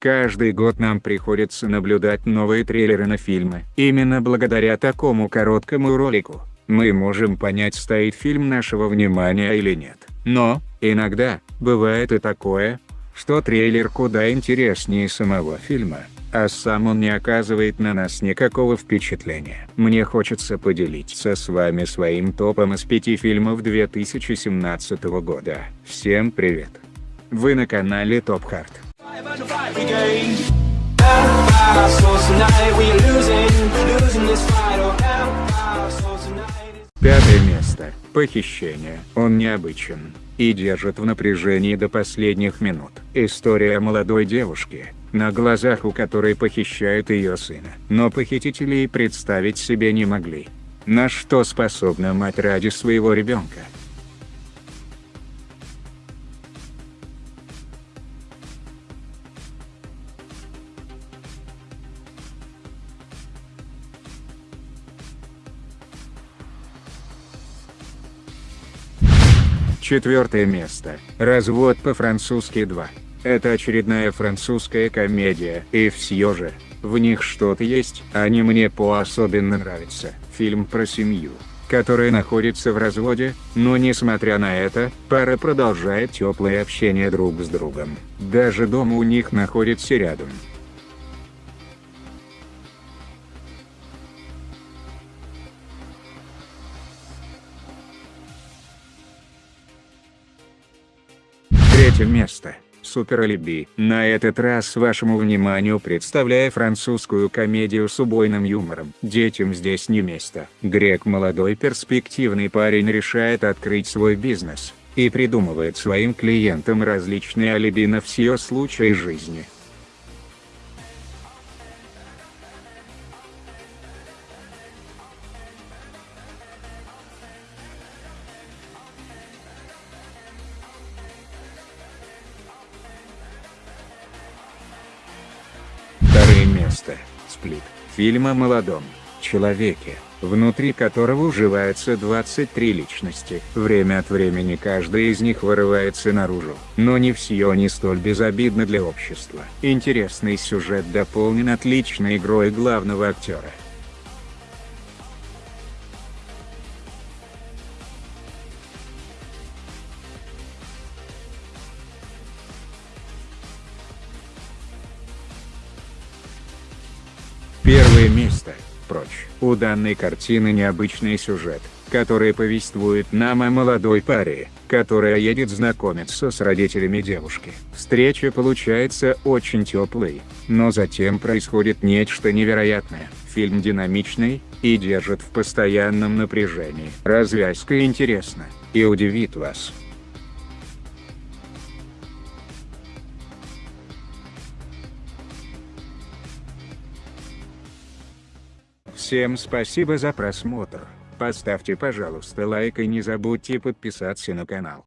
Каждый год нам приходится наблюдать новые трейлеры на фильмы. Именно благодаря такому короткому ролику, мы можем понять стоит фильм нашего внимания или нет. Но, иногда, бывает и такое, что трейлер куда интереснее самого фильма, а сам он не оказывает на нас никакого впечатления. Мне хочется поделиться с вами своим топом из пяти фильмов 2017 года. Всем привет! Вы на канале Топ Хард. Пятое место. Похищение. Он необычен и держит в напряжении до последних минут. История молодой девушки, на глазах у которой похищают ее сына. Но похитители и представить себе не могли. На что способна мать ради своего ребенка. Четвертое место. Развод по-французски 2. Это очередная французская комедия, и все же, в них что-то есть, они мне по-особенно нравятся. Фильм про семью, которая находится в разводе, но несмотря на это, пара продолжает теплое общение друг с другом. Даже дом у них находится рядом. Третье место. Супер Алиби. На этот раз вашему вниманию представляю французскую комедию с убойным юмором. Детям здесь не место. Грек молодой перспективный парень решает открыть свой бизнес и придумывает своим клиентам различные алиби на все случаи жизни. Место. Сплит. Фильм о молодом человеке, внутри которого уживаются 23 личности. Время от времени каждая из них вырывается наружу. Но не все не столь безобидно для общества. Интересный сюжет дополнен отличной игрой главного актера. Первое место. Прочь. У данной картины необычный сюжет, который повествует нам о молодой паре, которая едет знакомиться с родителями девушки. Встреча получается очень теплой, но затем происходит нечто невероятное. Фильм динамичный, и держит в постоянном напряжении. Развязка интересна, и удивит вас. Всем спасибо за просмотр, поставьте пожалуйста лайк и не забудьте подписаться на канал.